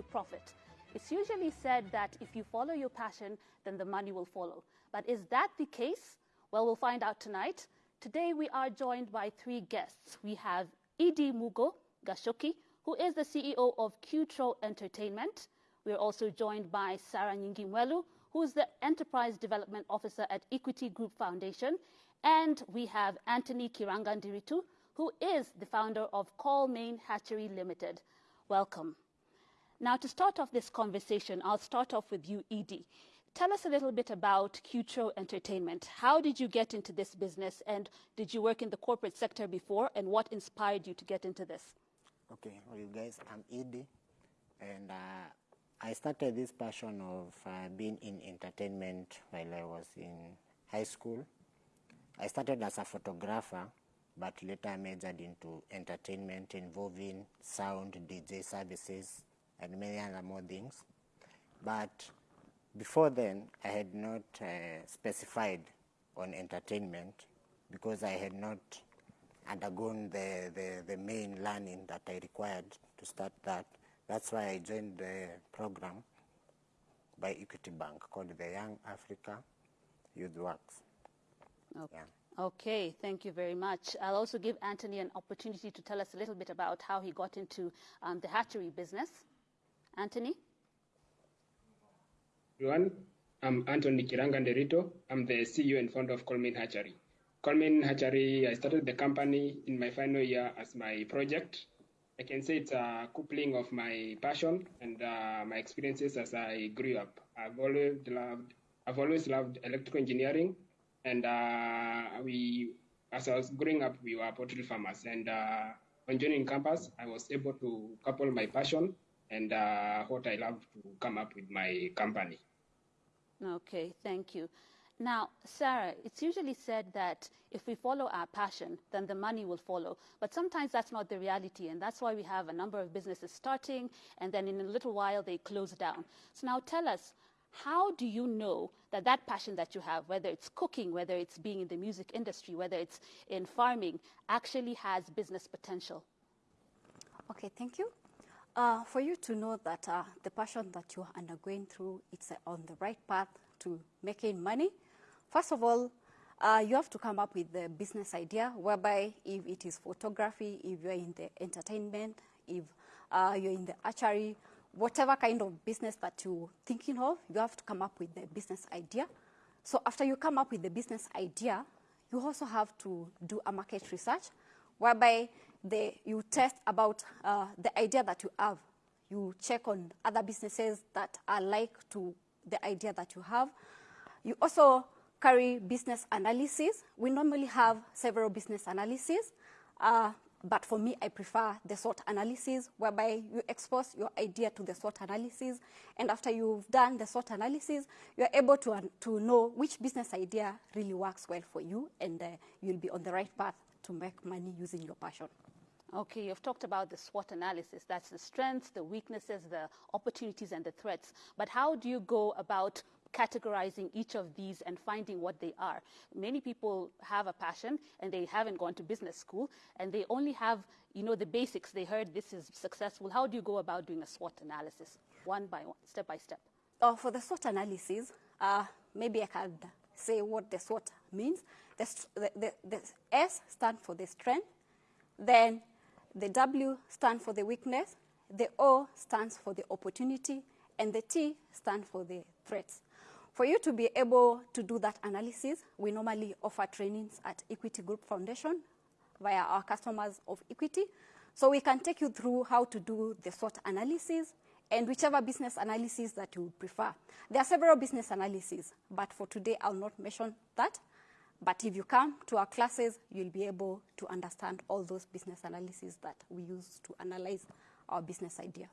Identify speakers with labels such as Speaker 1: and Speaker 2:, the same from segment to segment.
Speaker 1: to profit. It's usually said that if you follow your passion, then the money will follow. But is that the case? Well, we'll find out tonight. Today, we are joined by three guests. We have Edie Mugo Gashoki, who is the CEO of Qtro Entertainment. We're also joined by Sarah Nyingimwelu, who is the Enterprise Development Officer at Equity Group Foundation. And we have Anthony Kirangandiritu, who is the founder of Colmain Hatchery Limited. Welcome. Now, to start off this conversation, I'll start off with you, Edie. Tell us a little bit about Qtro Entertainment. How did you get into this business, and did you work in the corporate sector before, and what inspired you to get into this?
Speaker 2: Okay, well, you guys, I'm Edie, and uh, I started this passion of uh, being in entertainment while I was in high school. I started as a photographer, but later I majored into entertainment involving sound, DJ services, and many other more things. But before then, I had not uh, specified on entertainment because I had not undergone the, the, the main learning that I required to start that. That's why I joined the program by Equity Bank called the Young Africa Youth Works.
Speaker 1: Okay.
Speaker 2: Yeah.
Speaker 1: Okay, thank you very much. I'll also give Anthony an opportunity to tell us a little bit about how he got into um, the hatchery business. Anthony?
Speaker 3: everyone. I'm Anthony Kiranganderito. I'm the CEO and founder of Colmain Hatchery. Colmain Hatchery, I started the company in my final year as my project. I can say it's a coupling of my passion and uh, my experiences as I grew up. I've always loved, I've always loved electrical engineering, and uh, we, as I was growing up, we were poultry farmers. And uh, on joining campus, I was able to couple my passion and uh, what I love to come up with my company.
Speaker 1: Okay, thank you. Now, Sarah, it's usually said that if we follow our passion, then the money will follow. But sometimes that's not the reality, and that's why we have a number of businesses starting, and then in a little while they close down. So now tell us, how do you know that that passion that you have, whether it's cooking, whether it's being in the music industry, whether it's in farming, actually has business potential?
Speaker 4: Okay, thank you. Uh, for you to know that uh, the passion that you're undergoing through, it's uh, on the right path to making money, first of all, uh, you have to come up with the business idea whereby if it is photography, if you're in the entertainment, if uh, you're in the hatchery, whatever kind of business that you're thinking of, you have to come up with the business idea. So after you come up with the business idea, you also have to do a market research whereby you test about uh, the idea that you have. You check on other businesses that are like to the idea that you have. You also carry business analysis. We normally have several business analyses, uh, but for me, I prefer the SWOT analysis, whereby you expose your idea to the SWOT analysis, and after you've done the SWOT analysis, you're able to, uh, to know which business idea really works well for you, and uh, you'll be on the right path to make money using your passion.
Speaker 1: Okay, you've talked about the SWOT analysis. That's the strengths, the weaknesses, the opportunities, and the threats. But how do you go about categorizing each of these and finding what they are? Many people have a passion and they haven't gone to business school and they only have, you know, the basics. They heard this is successful. How do you go about doing a SWOT analysis, one by one, step by step?
Speaker 4: Uh, for the SWOT analysis, uh, maybe I can say what the SWOT means. The, the, the S stands for the strength, then the W stands for the weakness, the O stands for the opportunity, and the T stands for the threats. For you to be able to do that analysis, we normally offer trainings at Equity Group Foundation via our customers of Equity. So we can take you through how to do the SWOT analysis and whichever business analysis that you prefer. There are several business analyses, but for today I'll not mention that. But if you come to our classes, you'll be able to understand all those business analyses that we use to analyze our business idea.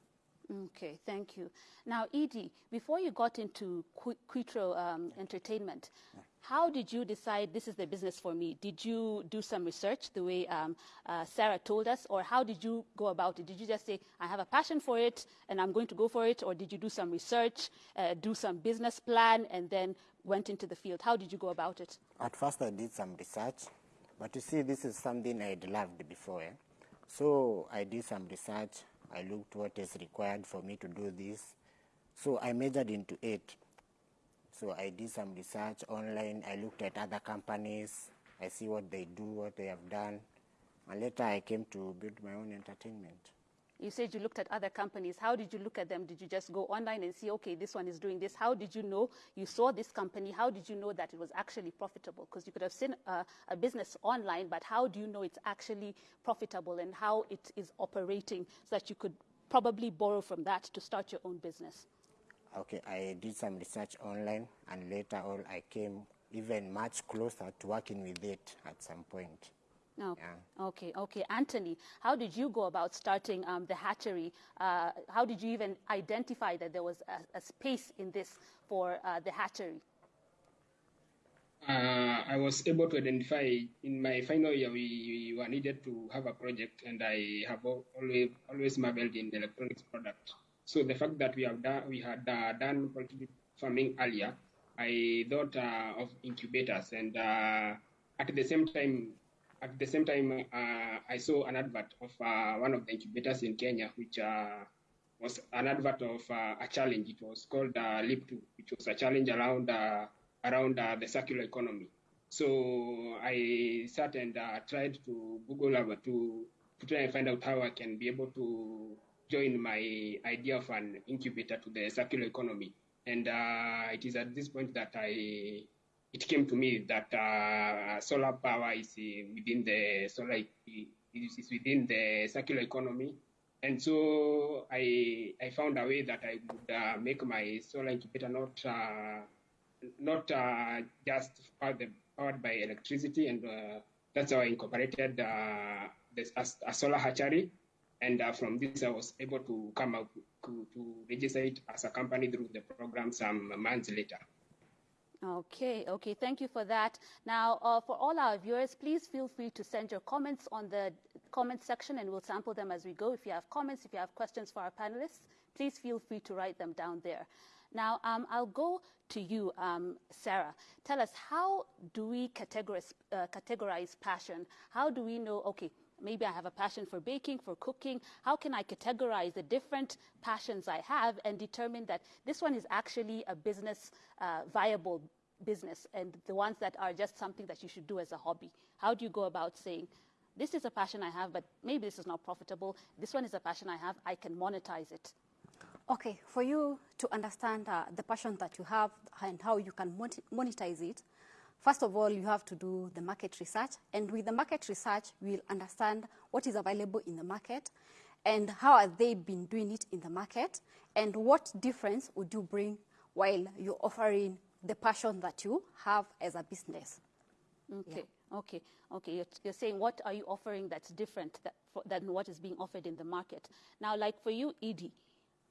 Speaker 1: Okay, thank you. Now, Edie, before you got into Qtro um, Entertainment, how did you decide this is the business for me? Did you do some research the way um, uh, Sarah told us, or how did you go about it? Did you just say, I have a passion for it and I'm going to go for it, or did you do some research, uh, do some business plan, and then went into the field? How did you go about it?
Speaker 2: At first, I did some research, but you see, this is something I'd loved before. Eh? So I did some research I looked what is required for me to do this. So I majored into it. So I did some research online. I looked at other companies. I see what they do, what they have done. And later I came to build my own entertainment.
Speaker 1: You said you looked at other companies. How did you look at them? Did you just go online and see, okay, this one is doing this? How did you know you saw this company? How did you know that it was actually profitable? Because you could have seen a, a, business online, but how do you know it's actually profitable and how it is operating so that you could probably borrow from that to start your own business?
Speaker 2: Okay, I did some research online, and later on, I came even much closer to working with it at some point.
Speaker 1: Oh, yeah. Okay, okay. Anthony, how did you go about starting um, the hatchery? Uh, how did you even identify that there was a, a space in this for uh, the hatchery?
Speaker 3: Uh, I was able to identify in my final year we, we, were needed to have a project, and I have always always marveled in the electronics product. So the fact that we have done we had uh, done poultry farming earlier, I thought uh, of incubators, and uh, at the same time at the same time, uh, I saw an advert of uh, one of the incubators in Kenya, which uh, was an advert of a challenge. It was called Leap 2, which was a challenge around around the circular economy. So I sat and tried to Google to, to try and find out how I can be able to join my idea of an incubator to the circular economy. And it is at this point that I it came to me that uh, solar power is uh, within the solar is within the circular economy, and so I I found a way that I would uh, make my solar incubator not uh, not uh, just powered, by electricity, and uh, that's how I incorporated a, a, solar hatchery. And from this, I was able to come up to, to register it as a company through the program some months later.
Speaker 1: Okay, okay, thank you for that. Now, uh, for all our viewers, please feel free to send your comments on the comment section and we'll sample them as we go. If you have comments, if you have questions for our panelists, please feel free to write them down there. Now, um, I'll go to you, um, Sarah. Tell us, how do we categorize, uh, categorize passion? How do we know, okay, maybe I have a passion for baking, for cooking. How can I categorize the different passions I have and determine that this one is actually a business uh, viable business and the ones that are just something that you should do as a hobby? How do you go about saying, this is a passion I have, but maybe this is not profitable. This one is a passion I have, I can monetize it.
Speaker 4: Okay, for you to understand uh, the passion that you have and how you can monetize it, First of all, you have to do the market research. And with the market research, we'll understand what is available in the market and how have they been doing it in the market and what difference would you bring while you're offering the passion that you have as a business.
Speaker 1: Okay, yeah. okay, okay. You're, you're, saying what are you offering that's different that, for, than what is being offered in the market. Now, like for you, Edie,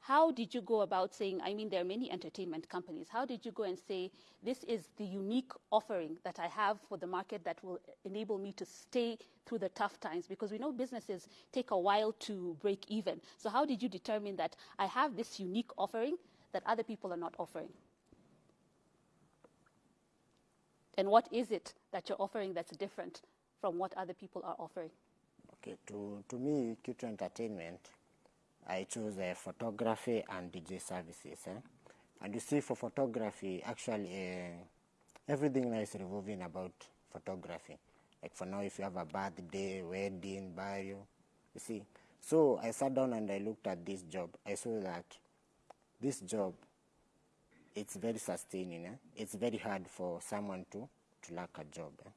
Speaker 1: how did you go about saying, I mean, there are many entertainment companies. How did you go and say, this is the unique offering that I have for the market that will enable me to stay through the tough times? Because we know businesses take a while to break even. So, how did you determine that I have this unique offering that other people are not offering? And what is it that you're offering that's different from what other people are offering?
Speaker 2: Okay, to, to me, Q2 Entertainment I chose uh, photography and DJ services. Eh? And you see, for photography, actually, uh, everything now is revolving about photography. Like for now, if you have a birthday, wedding, burial, you see. So I sat down and I looked at this job. I saw that this job, it's very sustaining. Eh? It's very hard for someone to, to lack a job. Eh?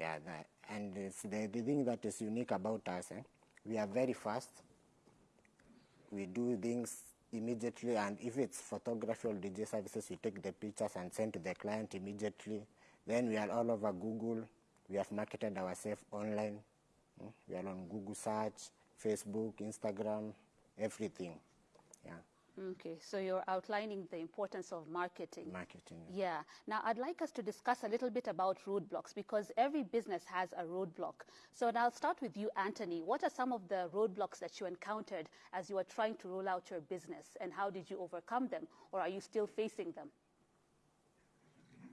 Speaker 2: Yeah, that, and the, the thing that is unique about us, eh? we are very fast we do things immediately and if it's photography or DJ services, we take the pictures and send to the client immediately. Then we are all over Google. We have marketed ourselves online. Hmm? We are on Google search, Facebook, Instagram, everything. Yeah.
Speaker 1: Okay, so you're outlining the importance of marketing.
Speaker 2: Marketing.
Speaker 1: Yeah. Now, I'd like us to discuss a little bit about roadblocks because every business has a roadblock. So, now I'll start with you, Anthony. What are some of the roadblocks that you encountered as you were trying to roll out your business, and how did you overcome them, or are you still facing them?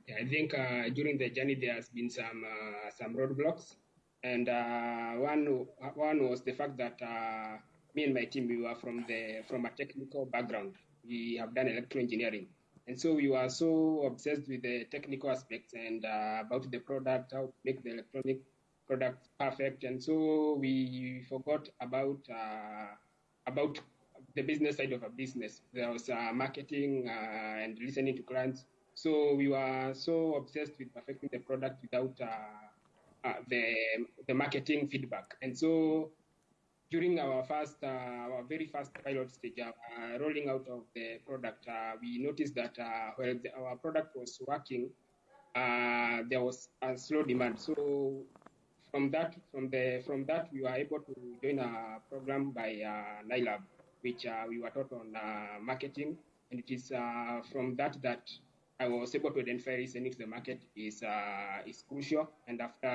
Speaker 3: Yeah, I think uh, during the journey there has been some uh, some roadblocks, and uh, one one was the fact that uh, me and my team, we were from the from a technical background. We have done electrical engineering, and so we were so obsessed with the technical aspects and uh, about the product, how to make the electronic product perfect, and so we forgot about uh, about the business side of a business. There was uh, marketing uh, and listening to clients. So we were so obsessed with perfecting the product without uh, uh, the the marketing feedback, and so during our first, uh, our very first pilot stage, uh, rolling out of the product, uh, we noticed that uh, while the, our product was working, uh, there was a slow demand. So from that, from the from that, we were able to join a program by uh, which uh, we were taught on marketing, and it is from that that I was able to identify listening to the market is uh, is crucial. And after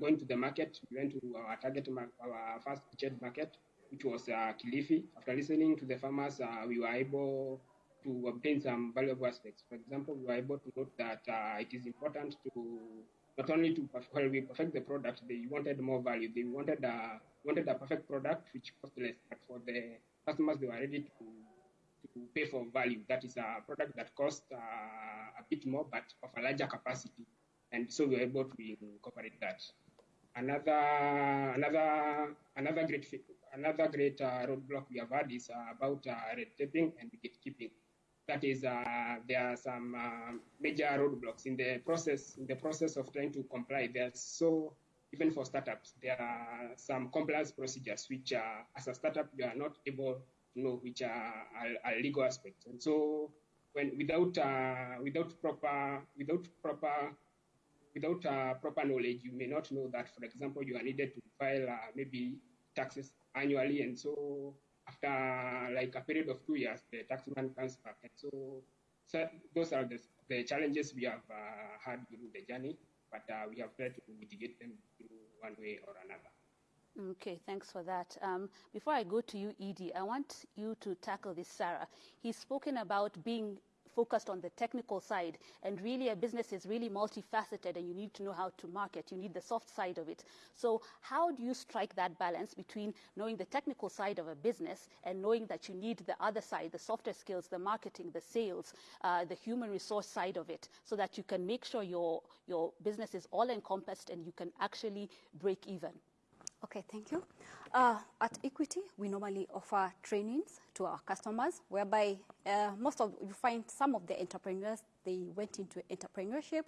Speaker 3: going to the market, we went to our target, our first featured market, which was uh, Kilifi. After listening to the farmers, uh, we were able to obtain some valuable aspects. For example, we were able to note that uh, it is important to not only to while we perfect the product, they wanted more value. They wanted a wanted a perfect product which cost less, but for the customers, they were ready to to pay for value. That is a product that costs uh, a bit more, but of a larger capacity, and so we were able to incorporate that. Another another another great another great uh, roadblock we have had is uh, about uh, red taping and gatekeeping. That is, uh, there are some uh, major roadblocks in the process in the process of trying to comply. There's so even for startups, there are some compliance procedures which, as a startup, you are not able to know which are, are, are legal aspects. And so, when without uh, without proper without proper without uh, proper knowledge, you may not know that, for example, you are needed to file uh, maybe taxes annually, and so after like a period of two years, the taxman comes back, and so, so those are the, the challenges we have uh, had during the journey, but uh, we have tried to mitigate them through one way or another.
Speaker 1: Okay, thanks for that. Um, before I go to you, Edie, I want you to tackle this, Sarah. He's spoken about being focused on the technical side, and really a business is really multifaceted, and you need to know how to market. You need the soft side of it. So, how do you strike that balance between knowing the technical side of a business and knowing that you need the other side, the softer skills, the marketing, the sales, uh, the human resource side of it, so that you can make sure your your business is all encompassed and you can actually break even?
Speaker 4: Okay, thank you. Uh, at Equity, we normally offer trainings to our customers, whereby uh, most of you find some of the entrepreneurs they went into entrepreneurship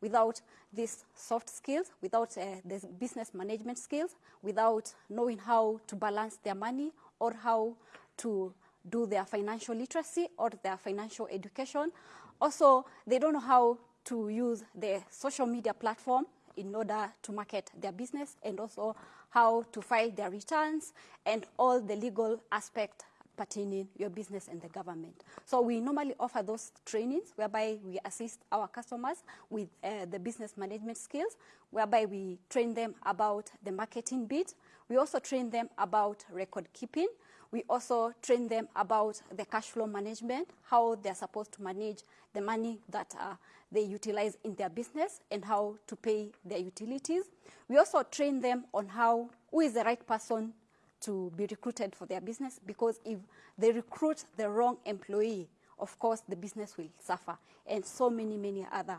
Speaker 4: without these soft skills, without uh, the business management skills, without knowing how to balance their money or how to do their financial literacy or their financial education. Also, they don't know how to use the social media platform in order to market their business and also how to file their returns and all the legal aspect pertaining your business and the government. So we normally offer those trainings whereby we assist our customers with uh, the business management skills, whereby we train them about the marketing bit. We also train them about record keeping. We also train them about the cash flow management, how they're supposed to manage the money that uh, they utilize in their business and how to pay their utilities. We also train them on how, who is the right person to be recruited for their business because if they recruit the wrong employee, of course, the business will suffer. And so many, many other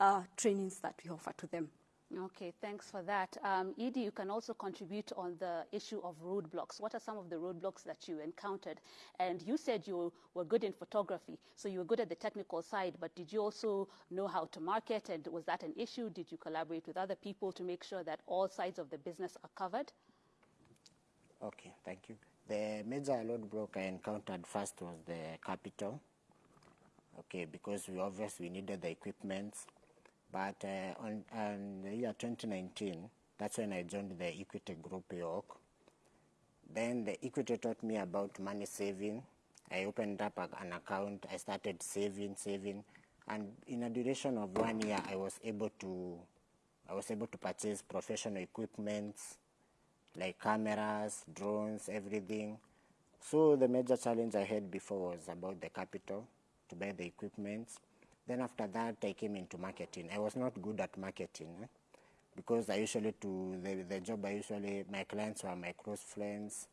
Speaker 4: uh, trainings that we offer to them.
Speaker 1: Okay, thanks for that. Um, Edie, you can also contribute on the issue of roadblocks. What are some of the roadblocks that you encountered? And you said you were good in photography, so you were good at the technical side, but did you also know how to market? And was that an issue? Did you collaborate with other people to make sure that all sides of the business are covered?
Speaker 2: Okay, thank you. The major roadblock I encountered first was the capital. Okay, because we obviously needed the equipment. But uh, on, on the year 2019, that's when I joined the Equity Group York. Then the Equity taught me about money saving. I opened up an account. I started saving, saving, and in a duration of one year, I was able to, I was able to purchase professional equipment, like cameras, drones, everything. So the major challenge I had before was about the capital to buy the equipment. Then after that, I came into marketing. I was not good at marketing eh? because I usually to the, the job I usually my clients were my close friends.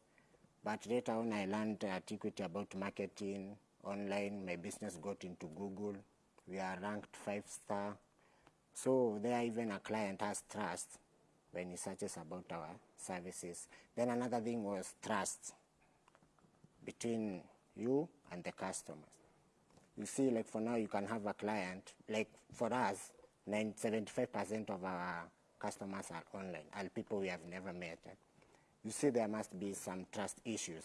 Speaker 2: But later on, I learned at Equity about marketing online. My business got into Google. We are ranked five star. So there, even a client has trust when he searches about our services. Then another thing was trust between you and the customers. You see, like for now, you can have a client, like for us, 75% of our customers are online, and people we have never met. You see, there must be some trust issues.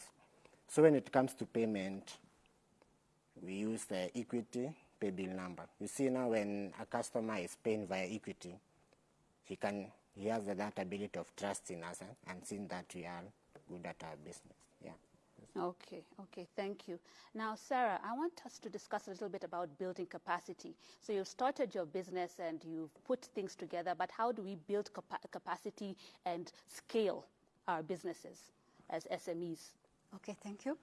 Speaker 2: So when it comes to payment, we use the equity pay bill number. You see now when a customer is paying via equity, he can he has that ability of trusting us eh, and seeing that we are good at our business.
Speaker 1: Okay, okay, thank you. Now, Sarah, I want us to discuss a little bit about building capacity. So you've started your business and you've put things together, but how do we build capa capacity and scale our businesses as SMEs?
Speaker 4: Okay, thank you.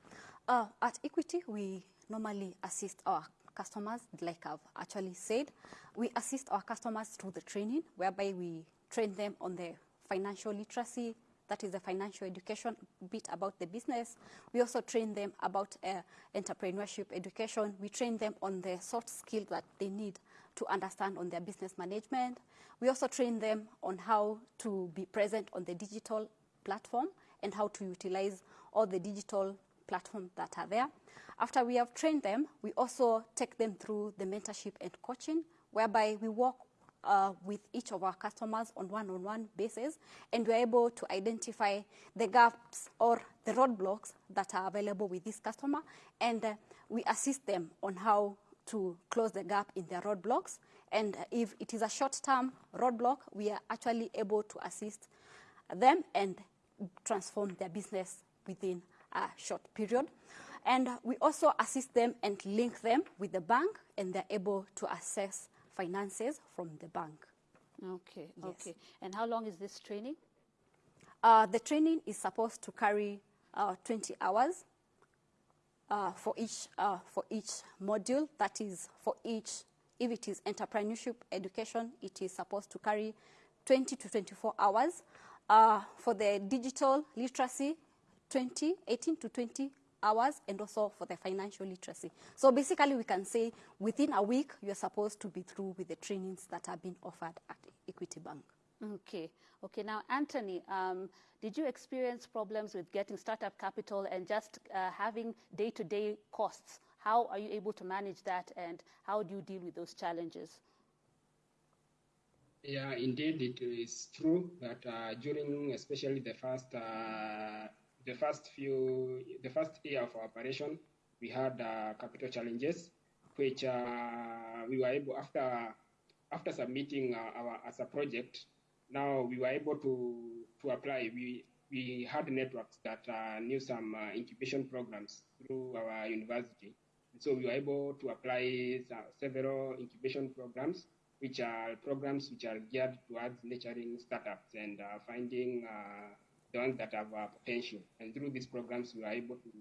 Speaker 4: Uh, at Equity, we normally assist our customers, like I've actually said. We assist our customers through the training, whereby we train them on the financial literacy, that is the financial education bit about the business. We also train them about uh, entrepreneurship education. We train them on the soft skills that they need to understand on their business management. We also train them on how to be present on the digital platform and how to utilize all the digital platforms that are there. After we have trained them, we also take them through the mentorship and coaching, whereby we work uh, with each of our customers on one-on-one -on -one basis, and we're able to identify the gaps or the roadblocks that are available with this customer, and uh, we assist them on how to close the gap in their roadblocks. And if it is a short-term roadblock, we are actually able to assist them and transform their business within a short period. And we also assist them and link them with the bank, and they're able to access finances from the bank.
Speaker 1: Okay, yes. okay. And how long is this training?
Speaker 4: Uh, the training is supposed to carry uh, 20 hours uh, for each uh, for each module. That is for each. If it is entrepreneurship education, it is supposed to carry 20 to 24 hours. Uh, for the digital literacy, 20, 18 to 20 hours and also for the financial literacy. So basically we can say within a week you're supposed to be through with the trainings that are being offered at Equity Bank.
Speaker 1: Okay. Okay. Now, Anthony, um, did you experience problems with getting startup capital and just uh, having day-to-day -day costs? How are you able to manage that and how do you deal with those challenges?
Speaker 3: Yeah, indeed, it is true that uh, during especially the first uh, the first few, the first year of operation, we had uh, capital challenges, which uh, we were able after after submitting uh, our as a project. Now we were able to to apply. We we had networks that uh, knew some uh, incubation programs through our university, so we were able to apply several incubation programs, which are programs which are geared towards nurturing startups and uh, finding the ones that have uh, potential. And through these programs, we are able to,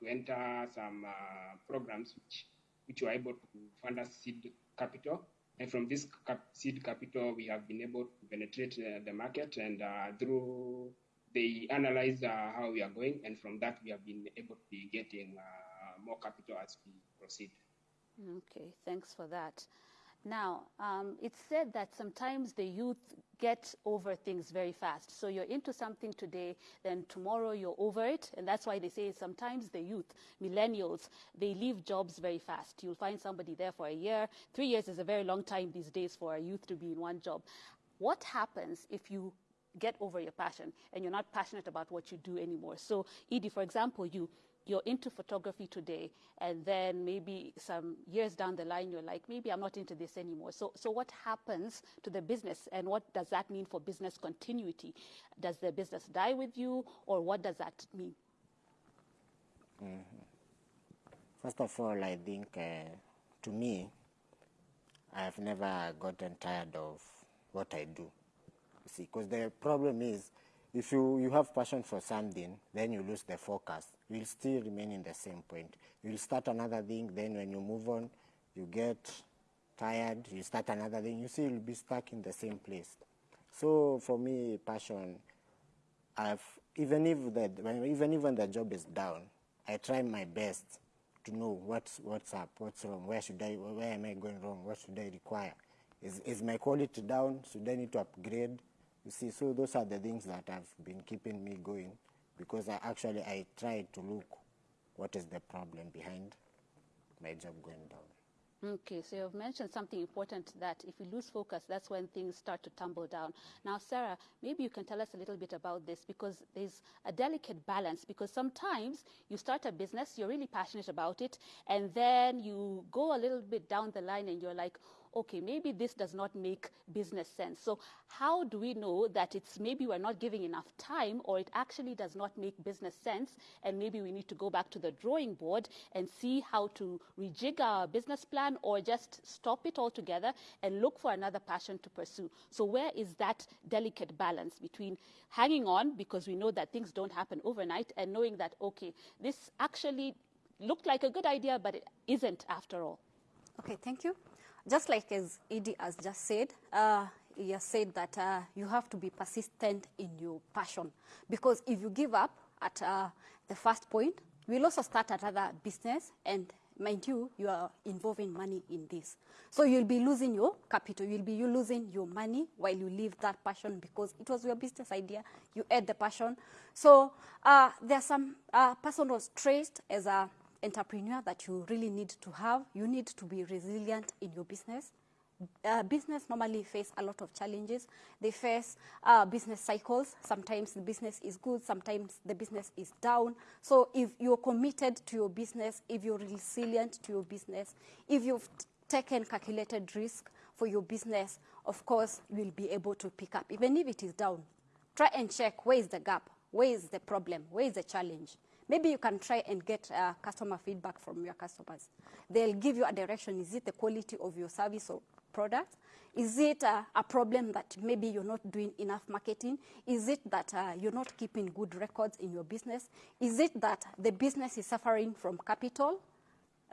Speaker 3: to enter some uh, programs which, which were able to fund us seed capital. And from this cap seed capital, we have been able to penetrate uh, the market and uh, through they analyze uh, how we are going. And from that, we have been able to be getting uh, more capital as we proceed.
Speaker 1: Okay, thanks for that. Now, um, it's said that sometimes the youth get over things very fast. So you're into something today, then tomorrow you're over it. And that's why they say sometimes the youth, millennials, they leave jobs very fast. You'll find somebody there for a year. Three years is a very long time these days for a youth to be in one job. What happens if you get over your passion and you're not passionate about what you do anymore? So, Edie, for example, you you're into photography today, and then maybe some years down the line, you're like, maybe I'm not into this anymore. So, so what happens to the business, and what does that mean for business continuity? Does the business die with you, or what does that mean?
Speaker 2: Mm -hmm. First of all, I think uh, to me, I've never gotten tired of what I do. You See, because the problem is if you, you have passion for something, then you lose the focus. You'll still remain in the same point. You'll start another thing, then when you move on, you get tired, you start another thing, you see you'll be stuck in the same place. So for me, passion, I've even if the even if the job is down, I try my best to know what's what's up, what's wrong, where should I, where am I going wrong, what should I require, is is my quality down, should I need to upgrade? You see, so those are the things that have been keeping me going, because I actually I try to look what is the problem behind my job going down.
Speaker 1: Okay, so you've mentioned something important that if we lose focus, that's when things start to tumble down. Now, Sarah, maybe you can tell us a little bit about this because there's a delicate balance. Because sometimes you start a business, you're really passionate about it, and then you go a little bit down the line and you're like, okay, maybe this does not make business sense. So how do we know that it's maybe we're not giving enough time or it actually does not make business sense and maybe we need to go back to the drawing board and see how to rejig our business plan or just stop it altogether and look for another passion to pursue. So where is that delicate balance between hanging on because we know that things don't happen overnight and knowing that, okay, this actually looked like a good idea, but it isn't after all?
Speaker 4: Okay, thank you. Just like as Edie has just said, uh, he has said that uh, you have to be persistent in your passion. Because if you give up at uh, the first point, you will also start another business and mind you, you are involving money in this. So you'll be losing your capital, you'll be you losing your money while you leave that passion because it was your business idea, you had the passion. So uh, there are some uh, personal traits as a entrepreneur that you really need to have. You need to be resilient in your business. Uh, business normally face a lot of challenges. They face uh, business cycles. Sometimes the business is good, sometimes the business is down. So if you're committed to your business, if you're resilient to your business, if you've taken calculated risk for your business, of course, you'll be able to pick up, even if it is down. Try and check where is the gap, where is the problem, where is the challenge. Maybe you can try and get uh, customer feedback from your customers. They'll give you a direction. Is it the quality of your service or product? Is it uh, a problem that maybe you're not doing enough marketing? Is it that uh, you're not keeping good records in your business? Is it that the business is suffering from capital?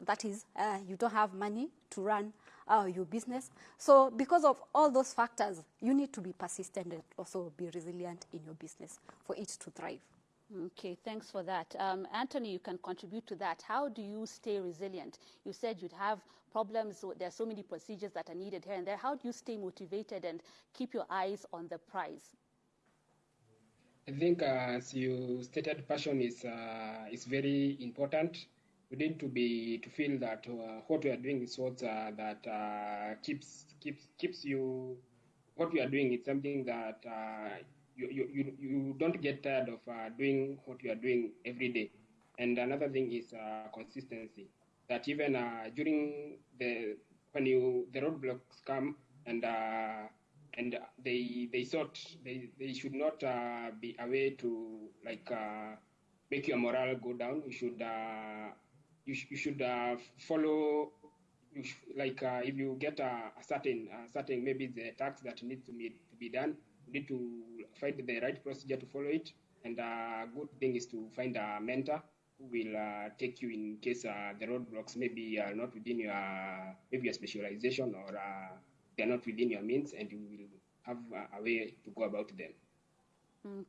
Speaker 4: That is, uh, you don't have money to run uh, your business. So because of all those factors, you need to be persistent and also be resilient in your business for it to thrive.
Speaker 1: Okay, thanks for that. Um, Anthony, you can contribute to that. How do you stay resilient? You said you'd have problems, there are so many procedures that are needed here and there. How do you stay motivated and keep your eyes on the prize?
Speaker 3: I think, uh, as you stated, passion is uh, is very important. We need to be to feel that uh, what we are doing is what uh, that uh, keeps keeps keeps you. What we are doing is something that uh, you, you, you don't get tired of uh, doing what you are doing every day. And another thing is uh, consistency. That even uh, during the when you the roadblocks come and uh, and they they thought they, they should not uh, be a way to like uh, make your morale go down. You should you, sh- you should follow you sh- like if you get a, a certain certain maybe the task that needs to be to be done need to find the right procedure to follow it. And a good thing is to find a mentor who will uh, take you in case uh, the roadblocks maybe are not within your maybe your specialization or uh, they're not within your means, and you will have a way to go about them.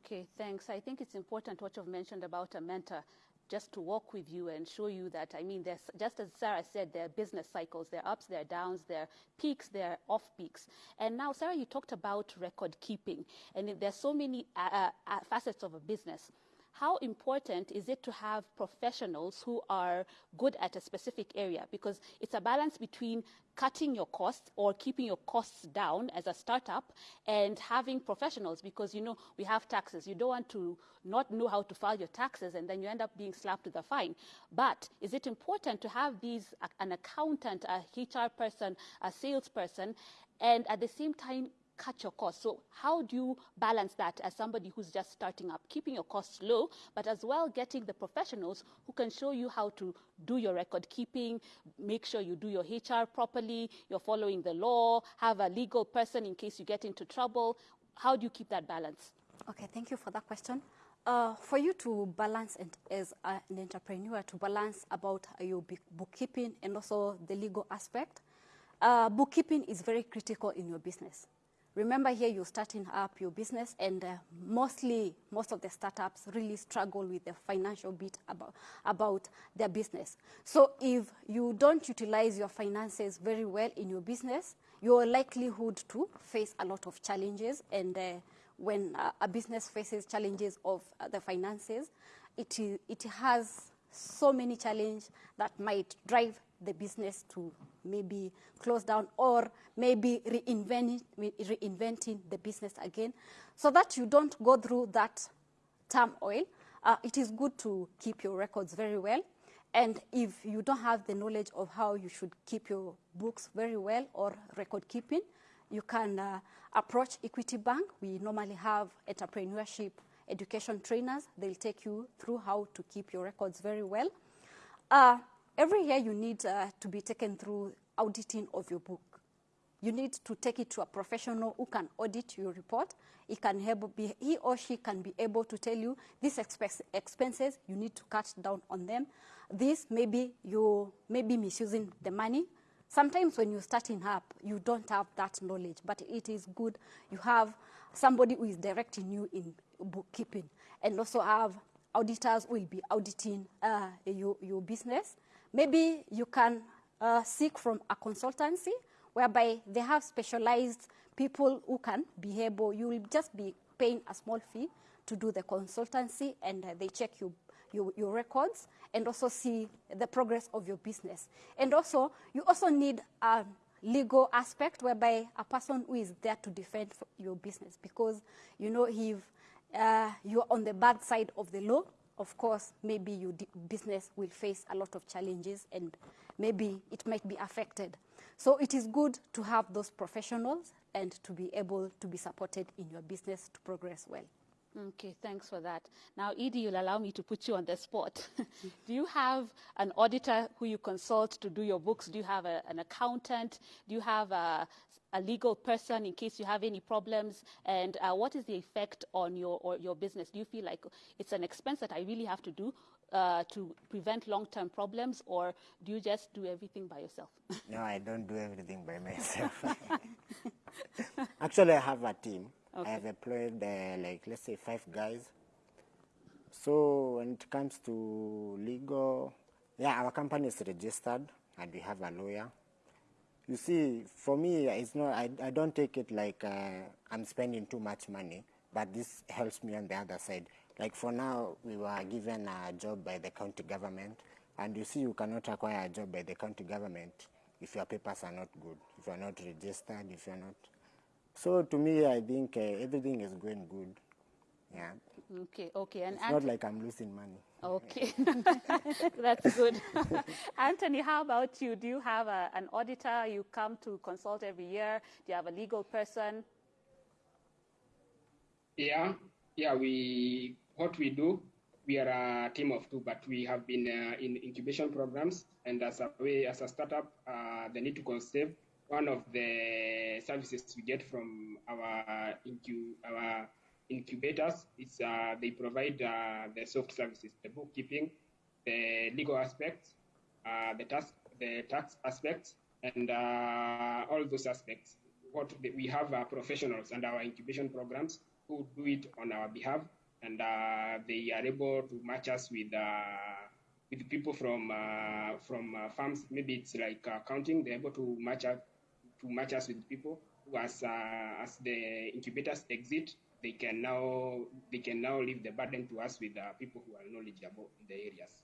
Speaker 1: Okay, thanks. I think it's important what you've mentioned about a mentor just to walk with you and show you that, I mean, there's, just as Sarah said, there are business cycles, there are ups, there are downs, there are peaks, there are off peaks. And now, Sarah, you talked about record keeping, and there's so many uh, uh, facets of a business how important is it to have professionals who are good at a specific area? Because it's a balance between cutting your costs or keeping your costs down as a startup and having professionals because you know we have taxes you don't want to not know how to file your taxes and then you end up being slapped with a fine but is it important to have these an accountant a hr person a salesperson and at the same time cut your costs. So how do you balance that as somebody who's just starting up, keeping your costs low, but as well getting the professionals who can show you how to do your record keeping, make sure you do your HR properly, you're following the law, have a legal person in case you get into trouble. How do you keep that balance?
Speaker 4: Okay, thank you for that question. Uh, for you to balance and as an entrepreneur to balance about your bookkeeping and also the legal aspect, uh, bookkeeping is very critical in your business Remember here you're starting up your business and uh, mostly, most of the startups really struggle with the financial bit about, about their business. So if you don't utilize your finances very well in your business, your likelihood to face a lot of challenges and uh, when uh, a business faces challenges of uh, the finances, it, it has so many challenges that might drive the business to maybe close down or maybe reinvent, reinventing the business again. So that you don't go through that turmoil, uh, it is good to keep your records very well. And if you don't have the knowledge of how you should keep your books very well or record keeping, you can uh, approach Equity Bank. We normally have entrepreneurship education trainers. They'll take you through how to keep your records very well. Uh, every year you need uh, to be taken through auditing of your book. You need to take it to a professional who can audit your report. He, can be, he or she can be able to tell you these expenses, you need to cut down on them. This, maybe you may be misusing the money. Sometimes when you're starting up, you don't have that knowledge, but it is good you have somebody who is directing you in bookkeeping and also have auditors will be auditing uh, your, your business. Maybe you can uh, seek from a consultancy whereby they have specialized people who can be able, you will just be paying a small fee to do the consultancy and uh, they check your, your, your, records and also see the progress of your business. And also, you also need a legal aspect whereby a person who is there to defend your business because, you know, if uh, you're on the bad side of the law, of course, maybe your business will face a lot of challenges and maybe it might be affected. So it is good to have those professionals and to be able to be supported in your business to progress well.
Speaker 1: Okay, thanks for that. Now, Edie, you'll allow me to put you on the spot. do you have an auditor who you consult to do your books? Do you have a, an accountant? Do you have a, a, legal person in case you have any problems? And uh, what is the effect on your, your business? Do you feel like it's an expense that I really have to do? Uh, to prevent long-term problems, or do you just do everything by yourself?
Speaker 2: no, I don't do everything by myself. Actually, I have a team. Okay. I have employed uh, like let's say five guys. So when it comes to legal, yeah, our company is registered and we have a lawyer. You see, for me, it's not. I, I don't take it like uh, I'm spending too much money, but this helps me on the other side. Like for now, we were given a job by the county government, and you see, you cannot acquire a job by the county government if your papers are not good, if you are not registered, if you are not so to me, I think uh, everything is going good. Yeah.
Speaker 1: Okay, okay.
Speaker 2: And it's not like I'm losing money.
Speaker 1: Okay, that's good. Anthony, how about you? Do you have a, an auditor you come to consult every year? Do you have a legal person?
Speaker 3: Yeah, yeah. We what we do. We are a team of two, but we have been uh, in incubation programs, and as a way as a startup, uh, they need to conserve one of the services we get from our incu- our incubators is uh, they provide uh, the soft services, the bookkeeping, the legal aspects, uh, the tax the tax aspects, and uh, all those aspects. What we have uh, professionals and our incubation programs who do it on our behalf, and uh, they are able to match us with with people from from firms. Maybe it's like accounting. They're able to match up to match us with people who, as uh, as the incubators exit, they can now they can now leave the burden to us with the people who are knowledgeable in the areas.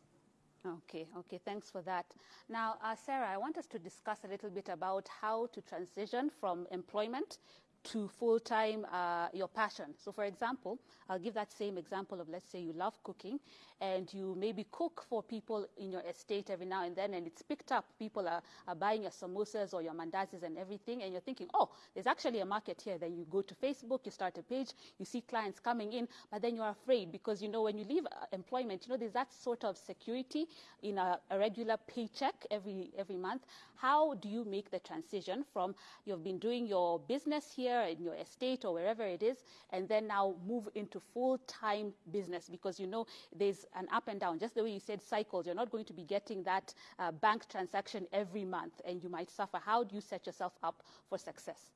Speaker 1: Okay, okay, thanks for that. Now, uh, Sarah, I want us to discuss a little bit about how to transition from employment to full-time uh, your passion. So for example, I'll give that same example of let's say you love cooking and you maybe cook for people in your estate every now and then and it's picked up. People are, are buying your samosas or your mandazis and everything and you're thinking, oh, there's actually a market here. Then you go to Facebook, you start a page, you see clients coming in, but then you're afraid because you know when you leave uh, employment, you know, there's that sort of security in a, a regular paycheck every, every month. How do you make the transition from you've been doing your business here in your estate or wherever it is, and then now move into full time business because you know there's an up and down. Just the way you said cycles, you're not going to be getting that uh, bank transaction every month and you might suffer. How do you set yourself up for success?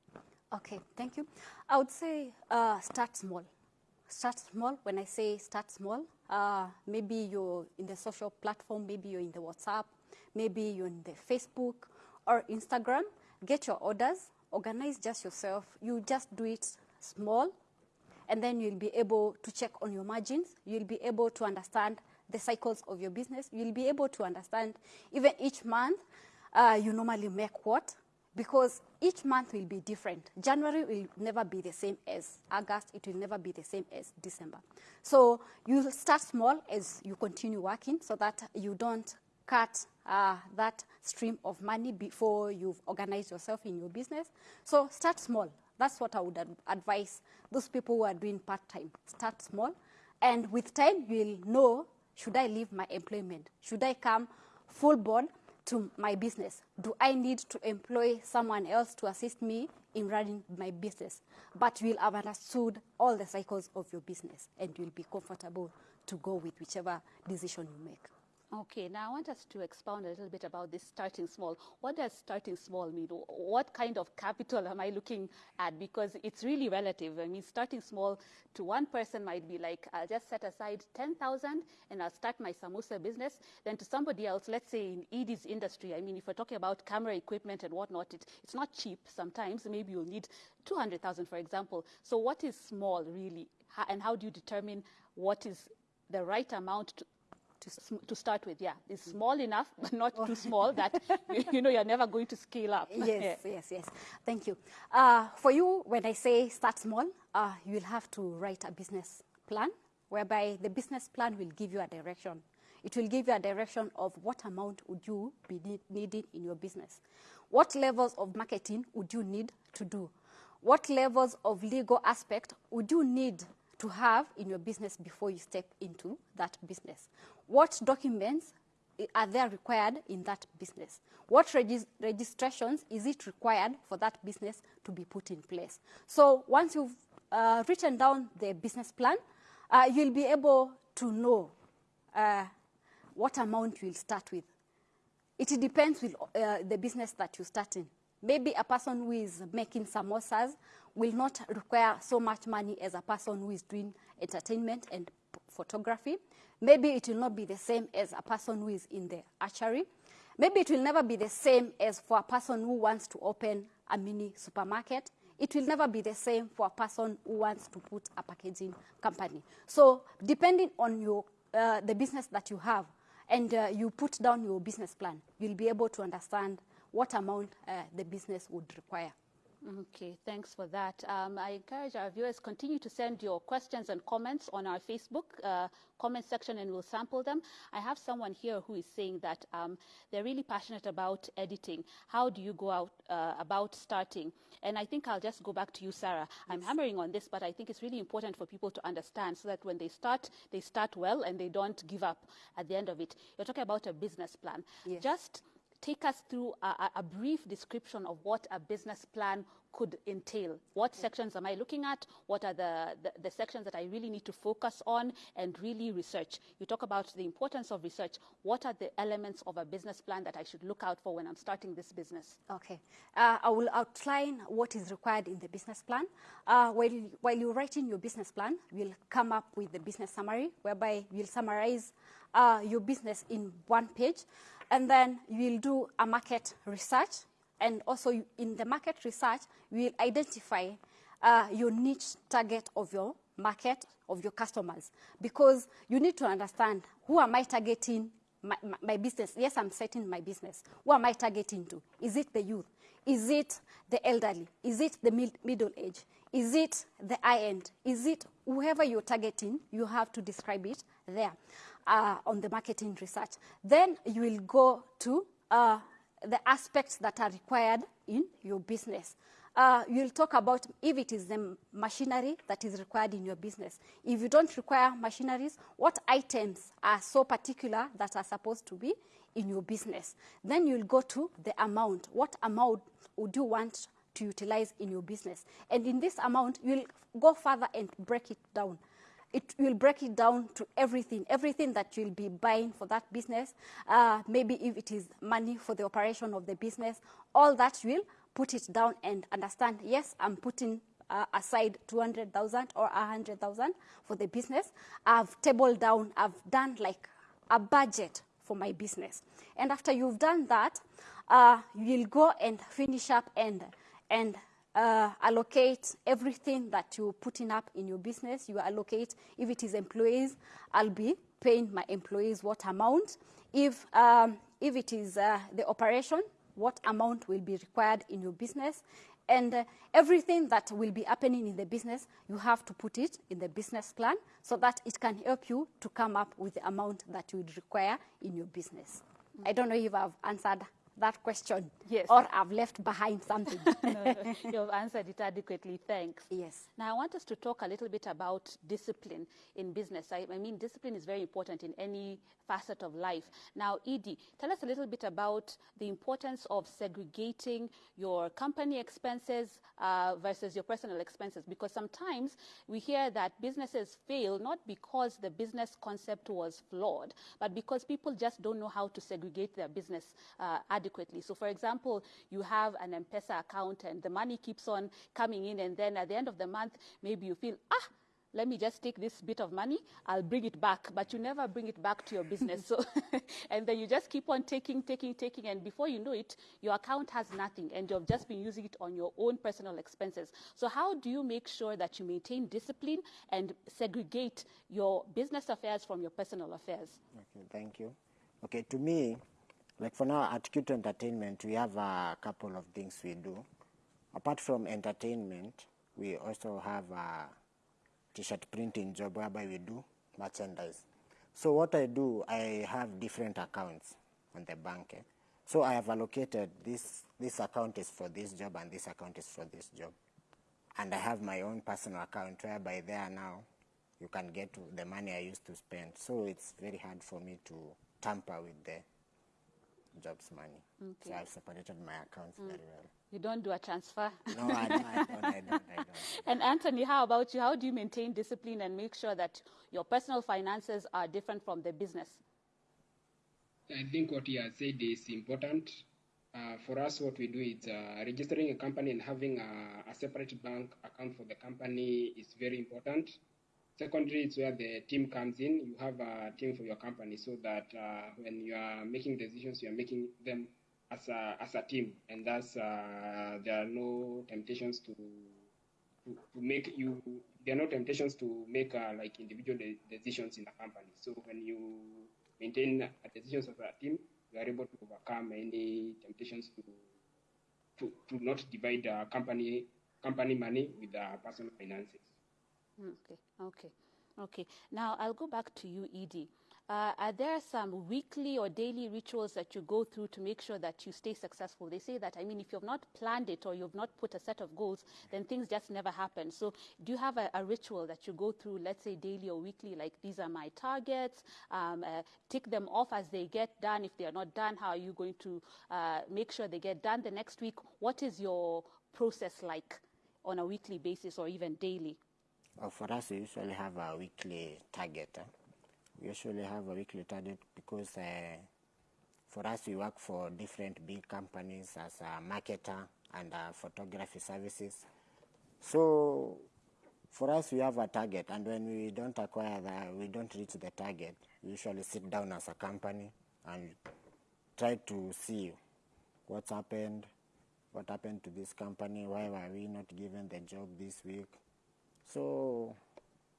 Speaker 4: Okay, thank you. I would say uh, start small. Start small. When I say start small, uh, maybe you're in the social platform, maybe you're in the WhatsApp, maybe you're in the Facebook or Instagram. Get your orders, organize just yourself. You just do it small, and then you'll be able to check on your margins. You'll be able to understand the cycles of your business. You'll be able to understand even each month uh, you normally make what, because each month will be different. January will never be the same as August. It will never be the same as December. So you start small as you continue working so that you don't cut uh, that stream of money before you've organized yourself in your business. So start small. That's what I would ad advise those people who are doing part-time. Start small. And with time, you'll know, should I leave my employment? Should I come full board to my business? Do I need to employ someone else to assist me in running my business? But you'll have understood all the cycles of your business and you'll be comfortable to go with whichever decision you make.
Speaker 1: Okay, now I want us to expound a little bit about this starting small. What does starting small mean? What kind of capital am I looking at? Because it's really relative. I mean, starting small to one person might be like, I'll just set aside 10,000 and I'll start my samosa business. Then to somebody else, let's say in Edie's industry, I mean, if we're talking about camera equipment and whatnot, it, it's not cheap sometimes. Maybe you'll need 200,000, for example. So what is small really? And how do you determine what is the right amount to, to, to start with, yeah. It's small enough, but not too small that, you know, you're never going to scale up.
Speaker 4: Yes, yes, yes. Thank you. Uh, for you, when I say start small, uh, you'll have to write a business plan, whereby the business plan will give you a direction. It will give you a direction of what amount would you be need, needing in your business. What levels of marketing would you need to do? What levels of legal aspect would you need to have in your business before you step into that business. What documents are there required in that business? What regis registrations is it required for that business to be put in place? So once you've uh, written down the business plan, uh, you'll be able to know uh, what amount you'll start with. It depends with uh, the business that you start in. Maybe a person who is making samosas will not require so much money as a person who is doing entertainment and photography. Maybe it will not be the same as a person who is in the hatchery. Maybe it will never be the same as for a person who wants to open a mini supermarket. It will never be the same for a person who wants to put a packaging company. So depending on your, uh, the business that you have and uh, you put down your business plan, you'll be able to understand what amount uh, the business would require.
Speaker 1: Okay, thanks for that. Um, I encourage our viewers continue to send your questions and comments on our Facebook uh, comment section and we'll sample them. I have someone here who is saying that um, they're really passionate about editing. How do you go out uh, about starting? And I think I'll just go back to you, Sarah. I'm hammering on this, but I think it's really important for people to understand so that when they start, they start well and they don't give up at the end of it. You're talking about a business plan.
Speaker 4: Yes.
Speaker 1: Just take us through a, a, brief description of what a business plan could entail. What sections am I looking at? What are the, the, the, sections that I really need to focus on and really research? You talk about the importance of research. What are the elements of a business plan that I should look out for when I'm starting this business?
Speaker 4: Okay. Uh, I will outline what is required in the business plan. Uh, while, while you're writing your business plan, we'll come up with the business summary, whereby we'll summarize uh, your business in one page. And then you'll do a market research. And also in the market research, we'll identify uh, your niche target of your market, of your customers. Because you need to understand, who am I targeting my, my, my business? Yes, I'm setting my business. Who am I targeting to? Is it the youth? Is it the elderly? Is it the mid middle age? Is it the high end? Is it whoever you're targeting? You have to describe it there uh, on the marketing research. Then you will go to uh, the aspects that are required in your business. Uh, you'll talk about if it is the machinery that is required in your business. If you don't require machineries, what items are so particular that are supposed to be in your business? Then you'll go to the amount. What amount would you want to utilize in your business? And in this amount, you'll go further and break it down it will break it down to everything, everything that you'll be buying for that business. Uh, maybe if it is money for the operation of the business, all that will put it down and understand, yes, I'm putting uh, aside 200,000 or 100,000 for the business. I've tabled down, I've done like a budget for my business. And after you've done that, uh, you'll go and finish up and, and uh, allocate everything that you're putting up in your business. You allocate, if it is employees, I'll be paying my employees what amount. If, um, if it is uh, the operation, what amount will be required in your business. And uh, everything that will be happening in the business, you have to put it in the business plan so that it can help you to come up with the amount that you would require in your business. I don't know if I've answered that question
Speaker 1: Yes.
Speaker 4: or I've left behind something.
Speaker 1: no, you've answered it adequately. Thanks.
Speaker 4: yes.
Speaker 1: Now, I want us to talk a little bit about discipline in business. I, I mean, discipline is very important in any facet of life. Now, Edie, tell us a little bit about the importance of segregating your company expenses uh, versus your personal expenses, because sometimes we hear that businesses fail not because the business concept was flawed, but because people just don't know how to segregate their business uh, adequately. So, for example, you have an M-Pesa account and the money keeps on coming in, and then at the end of the month, maybe you feel, ah, let me just take this bit of money, I'll bring it back. But you never bring it back to your business. so, and then you just keep on taking, taking, taking, and before you know it, your account has nothing, and you've just been using it on your own personal expenses. So, how do you make sure that you maintain discipline and segregate your business affairs from your personal affairs?
Speaker 2: Okay, thank you. Okay, to me, like for now at Q2 Entertainment, we have a couple of things we do. Apart from entertainment, we also have a t-shirt printing job whereby we do merchandise. So what I do, I have different accounts on the bank. eh. So I have allocated this, this account is for this job and this account is for this job. And I have my own personal account whereby there now you can get the money I used to spend. So it's very hard for me to tamper with the job's money. So I've separated my accounts very well.
Speaker 1: You don't do a transfer.
Speaker 2: No, I don't, I don't, I don't, I don't.
Speaker 1: And Anthony, how about you? How do you maintain discipline and make sure that your personal finances are different from the business?
Speaker 3: I think what you have said is important. Uh, for us, what we do is uh, registering a company and having a, a separate bank account for the company is very important. Secondly, it's where the team comes in. You have a team for your company so that uh, when you are making decisions, you are making them as a, as a team, and thus uh, there are no temptations to, to to make you. There are no temptations to make uh, like individual de- decisions in a company. So when you maintain decisions as a team, you are able to overcome any temptations to to, to not divide company company money with personal finances.
Speaker 1: Mm, Okay, okay, okay. Now I'll go back to you, Edie. Uh, are there some weekly or daily rituals that you go through to make sure that you stay successful? They say that, I mean, if you've not planned it or you've not put a set of goals, then things just never happen. So, do you have a, a ritual that you go through, let's say daily or weekly, like these are my targets, um, uh, tick them off as they get done? If they are not done, how are you going to uh, make sure they get done the next week? What is your process like on a weekly basis or even daily?
Speaker 2: For us, we usually have a weekly target. We usually have a weekly target because uh, for us, we work for different big companies as a marketer and uh, photography services. So for us, we have a target, and when we don't acquire that, we don't reach the target, we usually sit down as a company and try to see what's happened, what happened to this company, why were we not given the job this week. So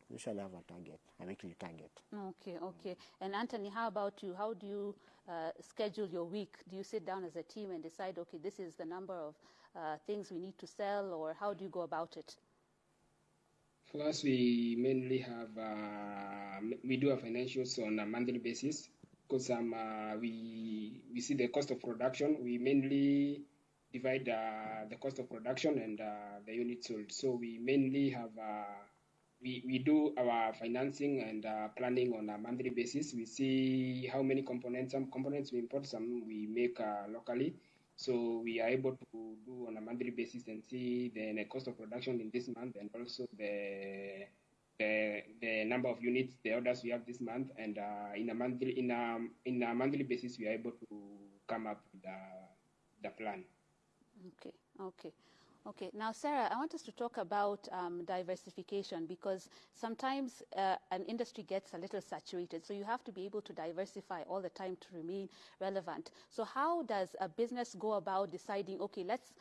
Speaker 2: we usually have a target, a weekly target.
Speaker 1: Okay, okay. And Anthony, how about you? How do you uh, schedule your week? Do you sit down as a team and decide, okay, this is the number of uh, things we need to sell, or how do you go about it?
Speaker 3: For us, we mainly have uh, we do our financials on a monthly basis because um, uh, we we see the cost of production. We mainly divide uh, the cost of production and uh, the units sold. So we mainly have uh, we, we do our financing and uh, planning on a monthly basis. We see how many components, some components we import, some we make uh, locally. So we are able to do on a monthly basis and see the, cost of production in this month and also the the, the number of units, the orders we have this month, and uh, in a monthly in a in a monthly basis we are able to come up with the the plan.
Speaker 1: Okay, okay. Okay, now Sarah, I want us to talk about um, diversification because sometimes uh, an industry gets a little saturated, so you have to be able to diversify all the time to remain relevant. So, how does a business go about deciding, okay, let's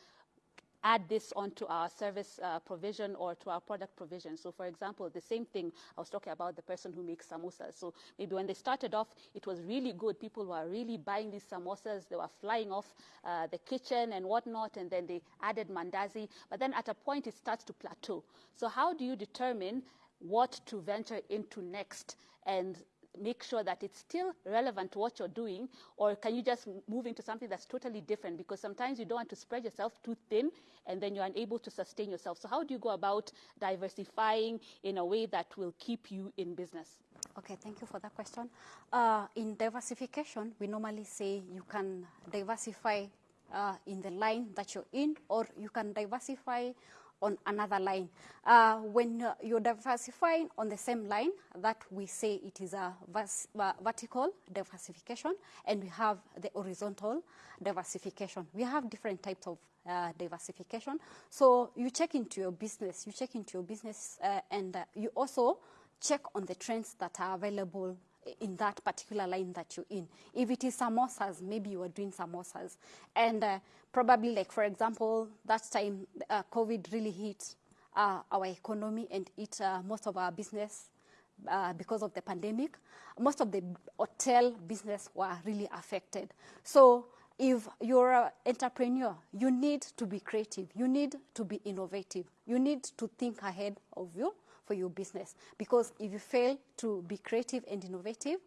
Speaker 1: add this onto our service uh, provision or to our product provision. So, for example, the same thing I was talking about the person who makes samosas. So, maybe when they started off, it was really good. People were really buying these samosas. They were flying off uh, the kitchen and whatnot, and then they added mandazi. But then at a point, it starts to plateau. So, how do you determine what to venture into next and make sure that it's still relevant to what you're doing, or can you just move into something that's totally different? Because sometimes you don't want to spread yourself too thin and then you're unable to sustain yourself. So, how do you go about diversifying in a way that will keep you in business?
Speaker 4: Okay, thank you for that question. Uh, in diversification, we normally say you can diversify uh, in the line that you're in, or you can diversify on another line. Uh, when uh, you're diversifying on the same line, that we say it is a uh, vertical diversification, and we have the horizontal diversification. We have different types of uh, diversification. So you check into your business, you check into your business, uh, and uh, you also check on the trends that are available in that particular line that you're in. If it is samosas, maybe you are doing samosas. And uh, probably, like, for example, that time uh, COVID really hit uh, our economy and it uh, most of our business uh, because of the pandemic. Most of the hotel business were really affected. So if you're an entrepreneur, you need to be creative. You need to be innovative. You need to think ahead of you for your business. Because if you fail to be creative and innovative,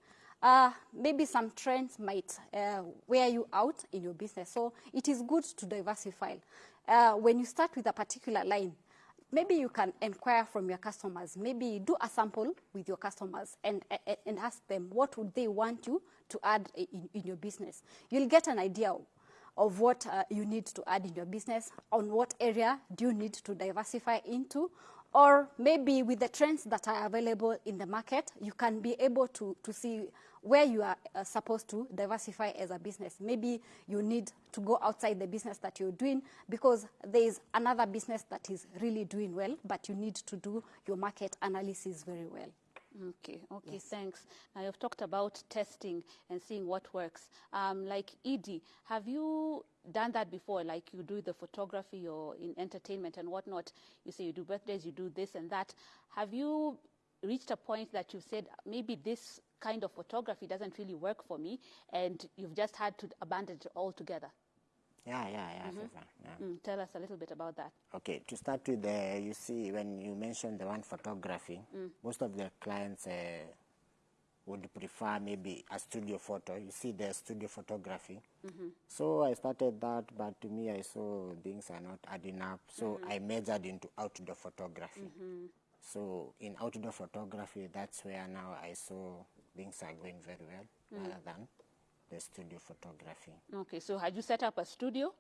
Speaker 4: uh, maybe some trends might uh, wear you out in your business. So it is good to diversify. Uh, when you start with a particular line, maybe you can inquire from your customers. Maybe do a sample with your customers and, and, and ask them what would they want you to add in, in your business. You'll get an idea of what uh, you need to add in your business, on what area do you need to diversify into, or maybe with the trends that are available in the market, you can be able to, to see where you are uh, supposed to diversify as a business. Maybe you need to go outside the business that you're doing because there is another business that is really doing well, but you need to do your market analysis very well.
Speaker 1: Okay, okay, yes. thanks. Now you've talked about testing and seeing what works. Um, like Edie, have you done that before? Like you do the photography or in entertainment and whatnot. You say you do birthdays, you do this and that. Have you reached a point that you've said maybe this kind of photography doesn't really work for me, and you've just had to abandon it altogether?
Speaker 2: Yeah, yeah, yeah. Mm-hmm.
Speaker 1: yeah. Mm, tell us a little bit about that.
Speaker 2: Okay, to start with, uh, you see, when you mentioned the one photography, mm. most of the clients uh, would prefer maybe a studio photo. You see, the studio photography. Mm-hmm. So I started that, but to me, I saw things are not adding up. So mm-hmm. I majored into outdoor photography. Mm-hmm. So in outdoor photography, that's where now I saw things are going very well, mm. rather than the studio photography.
Speaker 1: Okay, so had you set up a studio?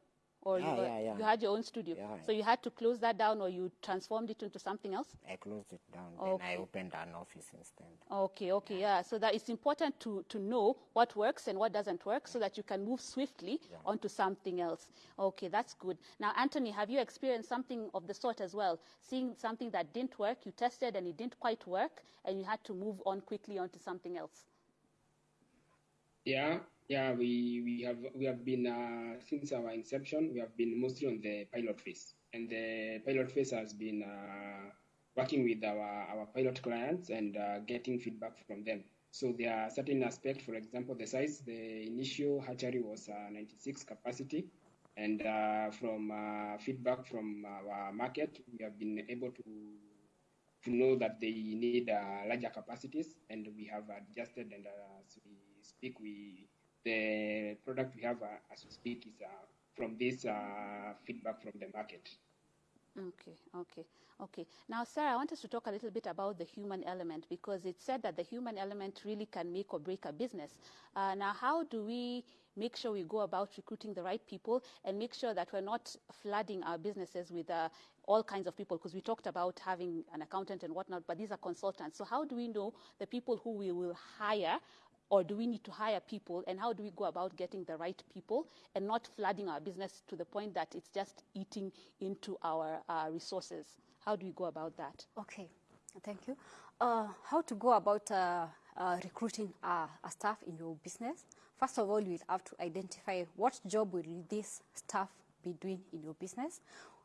Speaker 1: Or
Speaker 2: yeah,
Speaker 1: you,
Speaker 2: yeah, yeah.
Speaker 1: you had your own studio?
Speaker 2: Yeah.
Speaker 1: So you had to close that down or you transformed it into something else?
Speaker 2: I closed it down, okay. then I opened an office instead.
Speaker 1: Okay, okay, yeah. yeah. So that it's important to, to know what works and what doesn't work so that you can move swiftly yeah. onto something else. Okay, that's good. Now, Anthony, have you experienced something of the sort as well? Seeing something that didn't work, you tested and it didn't quite work, and you had to move on quickly onto something else?
Speaker 3: Yeah, yeah, we, we have we have been uh, since our inception. We have been mostly on the pilot phase, and the pilot phase has been uh, working with our, our pilot clients and uh, getting feedback from them. So there are certain aspects, for example, the size. The initial hatchery was uh, 96 capacity, and uh, from uh, feedback from our market, we have been able to to know that they need larger capacities, and we have adjusted. And as we speak, we the product we have uh, as we speak is uh, from this uh, feedback from the market.
Speaker 1: Okay, okay, okay. Now, Sarah, I want us to talk a little bit about the human element because it's said that the human element really can make or break a business. Uh, now, how do we make sure we go about recruiting the right people and make sure that we're not flooding our businesses with uh, all kinds of people? Because we talked about having an accountant and whatnot, but these are consultants. So, how do we know the people who we will hire or do we need to hire people? And how do we go about getting the right people and not flooding our business to the point that it's just eating into our uh, resources? How do we go about that?
Speaker 4: Okay, thank you. Uh, how to go about uh, uh, recruiting uh, a staff in your business? First of all, you will have to identify what job will this staff be doing in your business.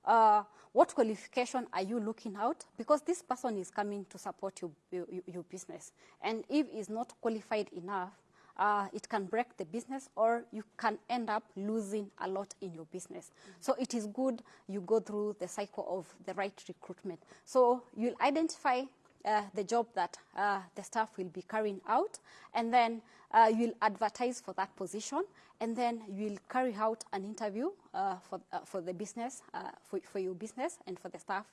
Speaker 4: Uh, what qualification are you looking out? Because this person is coming to support your, your, your business. And if is not qualified enough, uh, it can break the business or you can end up losing a lot in your business. So it is good you go through the cycle of the right recruitment. So you'll identify the job that uh, the staff will be carrying out, and then uh, you'll advertise for that position, and then you'll carry out an interview uh, for, uh, for the business, uh, for, for your business, and for the staff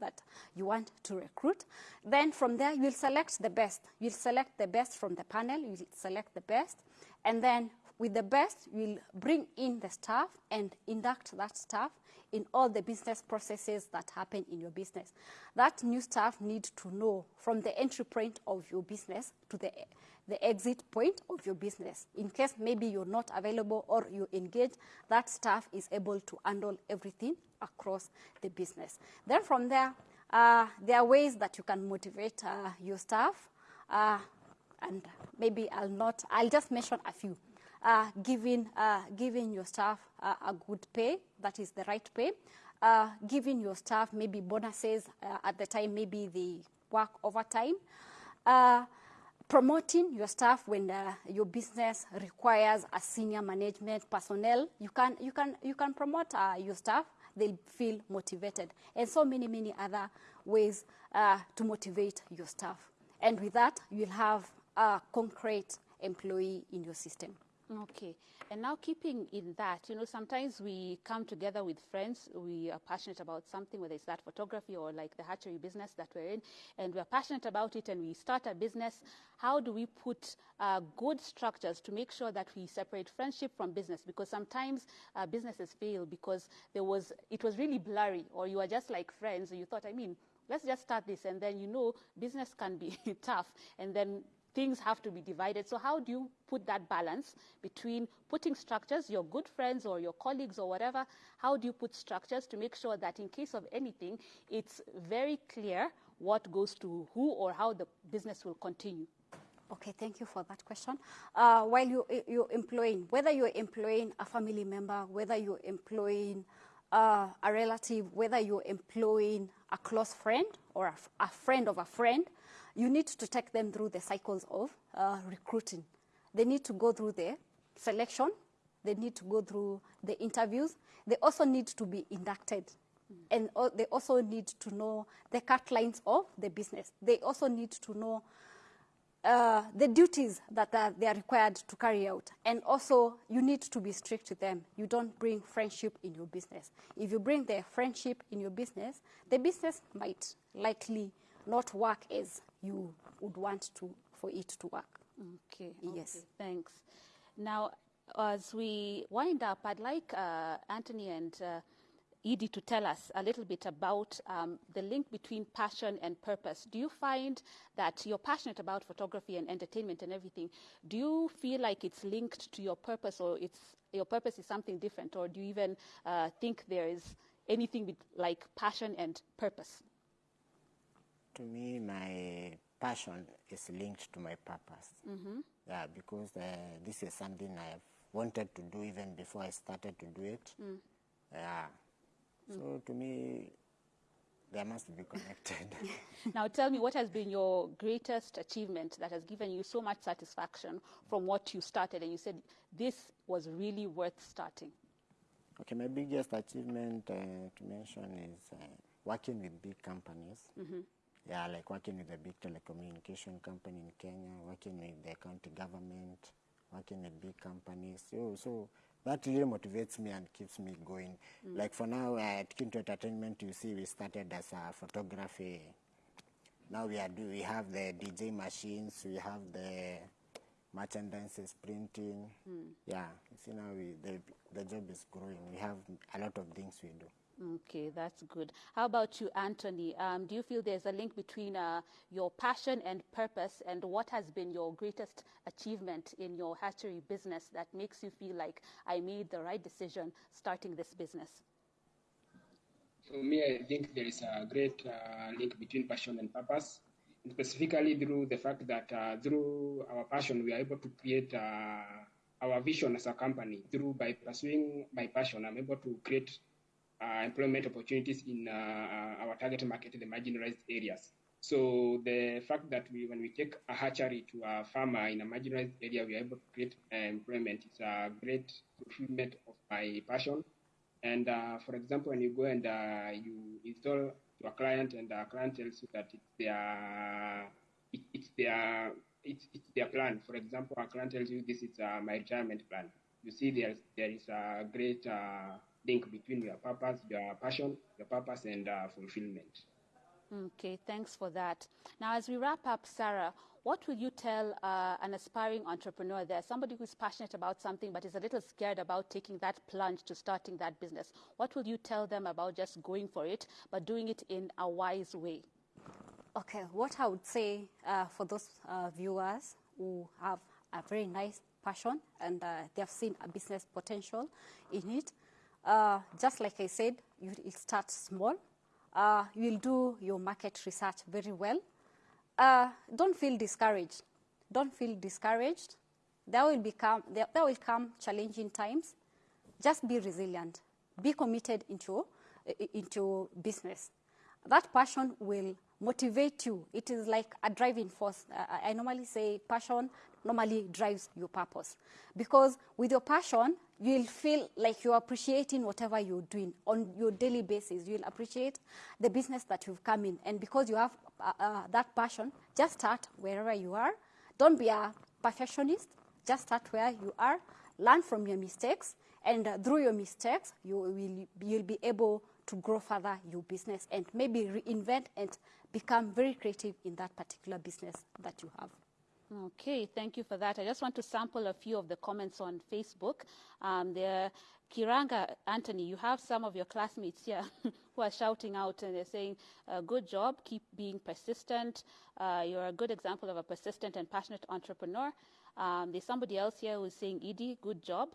Speaker 4: that you want to recruit. Then from there, you'll select the best. You'll select the best from the panel, you'll select the best, and then with the best, you'll bring in the staff and induct that staff in all the business processes that happen in your business. That new staff need to know from the entry point of your business to the, the exit point of your business. In case maybe you're not available or you engage, that staff is able to handle everything across the business. Then from there, uh, there are ways that you can motivate uh, your staff. Uh, and maybe I'll not, I'll just mention a few uh, giving, uh, giving your staff uh, a good pay, that is the right pay, uh, giving your staff maybe bonuses uh, at the time, maybe the work overtime, uh, promoting your staff when your business requires a senior management personnel. You can, you can, you can promote your staff they'll feel motivated. And so many, many other ways uh, to motivate your staff. And with that, you'll have a concrete employee in your system.
Speaker 1: Okay. And now keeping in that, you know, sometimes we come together with friends, we are passionate about something, whether it's that photography or like the hatchery business that we're in, and we're passionate about it and we start a business. How do we put uh, good structures to make sure that we separate friendship from business? Because sometimes uh, businesses fail because there was, it was really blurry or you are just like friends you thought, I mean, let's just start this and then you know business can be tough and then things have to be divided. So how do you put that balance between putting structures, your good friends or your colleagues or whatever, how do you put structures to make sure that in case of anything, it's very clear what goes to who or how the business will continue?
Speaker 4: Okay, thank you for that question. Uh, while you, you're employing, whether you're employing a family member, whether you're employing uh, a relative, whether you're employing a close friend or a, a friend of a friend, you need to take them through the cycles of uh, recruiting. They need to go through the selection, they need to go through the interviews, they also need to be inducted. Mm. And uh, they also need to know the cut lines of the business. They also need to know uh, the duties that are, they are required to carry out. And also, you need to be strict to them. You don't bring friendship in your business. If you bring the friendship in your business, the business might likely not work as you would want to for it to work.
Speaker 1: Okay.
Speaker 4: Yes.
Speaker 1: Okay, thanks. Now, as we wind up, I'd like uh, Anthony and uh, Edie to tell us a little bit about um, the link between passion and purpose. Do you find that you're passionate about photography and entertainment and everything? Do you feel like it's linked to your purpose, or it's your purpose is something different, or do you even uh, think there is anything like passion and purpose?
Speaker 2: To me, my passion is linked to my purpose. Mm-hmm. Yeah, because uh, this is something I've wanted to do even before I started to do it. Mm. Yeah. Mm. So to me, they must be connected.
Speaker 1: now tell me, what has been your greatest achievement that has given you so much satisfaction from what you started and you said this was really worth starting?
Speaker 2: Okay, my biggest achievement uh, to mention is uh, working with big companies. Mm-hmm yeah, like working with a big telecommunication company in Kenya, working with the county government, working with big companies. So, so that really motivates me and keeps me going. Mm. Like for now, at Kinto Entertainment, you see, we started as a photography. Now we are do we have the DJ machines, we have the merchandise printing. Mm. Yeah, you see now we, the the job is growing. We have a lot of things we do.
Speaker 1: Okay, that's good. How about you, Anthony? Um, do you feel there's a link between uh, your passion and purpose, and what has been your greatest achievement in your hatchery business that makes you feel like I made the right decision starting this business?
Speaker 3: For me, I think there is a great uh, link between passion and purpose, and specifically through the fact that uh, through our passion, we are able to create uh, our vision as a company. Through by pursuing my passion, I'm able to create employment opportunities in uh, our target market, the marginalized areas. So the fact that we, when we take a hatchery to a farmer in a marginalized area, we are able to create uh, employment. It's a great fulfillment of my passion. And uh, for example, when you go and uh, you install to a client, and a client tells you that it's their it, it's their it's, it's their plan. For example, a client tells you this is uh, my retirement plan. You see, there there is a great link between your purpose, your passion, your purpose, and uh, fulfillment.
Speaker 1: Okay, thanks for that. Now, as we wrap up, Sarah, what will you tell uh, an aspiring entrepreneur there, somebody who's passionate about something but is a little scared about taking that plunge to starting that business? What will you tell them about just going for it, but doing it in a wise way?
Speaker 4: Okay, what I would say uh, for those uh, viewers who have a very nice passion and uh, they have seen a business potential in it, uh, just like I said, you start small. Uh, you will do your market research very well. Uh, don't feel discouraged. Don't feel discouraged. There will, become, there, there will come challenging times. Just be resilient. Be committed into, into business. That passion will motivate you. It is like a driving force. I normally say passion normally drives your purpose. Because with your passion, you'll feel like you're appreciating whatever you're doing on your daily basis. You'll appreciate the business that you've come in. And because you have uh, uh, that passion, just start wherever you are. Don't be a perfectionist. Just start where you are. Learn from your mistakes. And uh, through your mistakes, you will, you'll be able to grow further your business and maybe reinvent and become very creative in that particular business that you have.
Speaker 1: Okay, thank you for that. I just want to sample a few of the comments on Facebook. Um, there, Kiranga Anthony, you have some of your classmates here who are shouting out and they're saying, uh, "Good job, keep being persistent. Uh, you're a good example of a persistent and passionate entrepreneur." Um, there's somebody else here who's saying, "Edie, good job."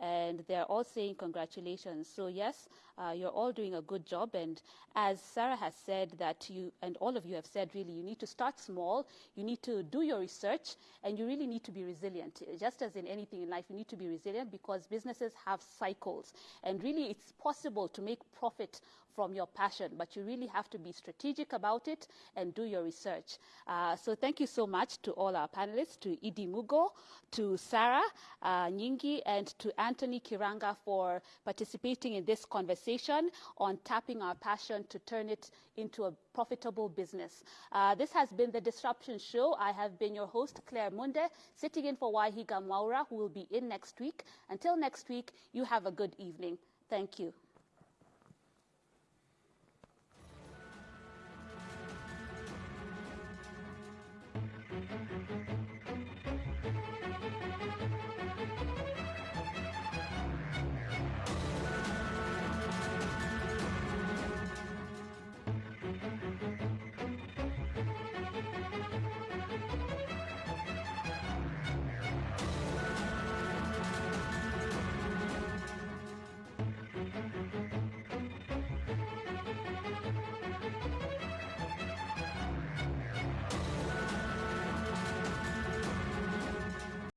Speaker 1: And they're all saying congratulations. So yes, uh, you're all doing a good job. And as Sarah has said, that you and all of you have said, really, you need to start small. You need to do your research, and you really need to be resilient. Just as in anything in life, you need to be resilient because businesses have cycles, and really, it's possible to make profit from your passion, but you really have to be strategic about it and do your research. Uh, so thank you so much to all our panelists, to Edie Mugo, to Sarah uh, Nyingi, and to Anthony Kiranga for participating in this conversation on tapping our passion to turn it into a profitable business. Uh, this has been the Disruption Show. I have been your host, Claire Munde, sitting in for Waihiga Mwaura, who will be in next week. Until next week, you have a good evening. Thank you.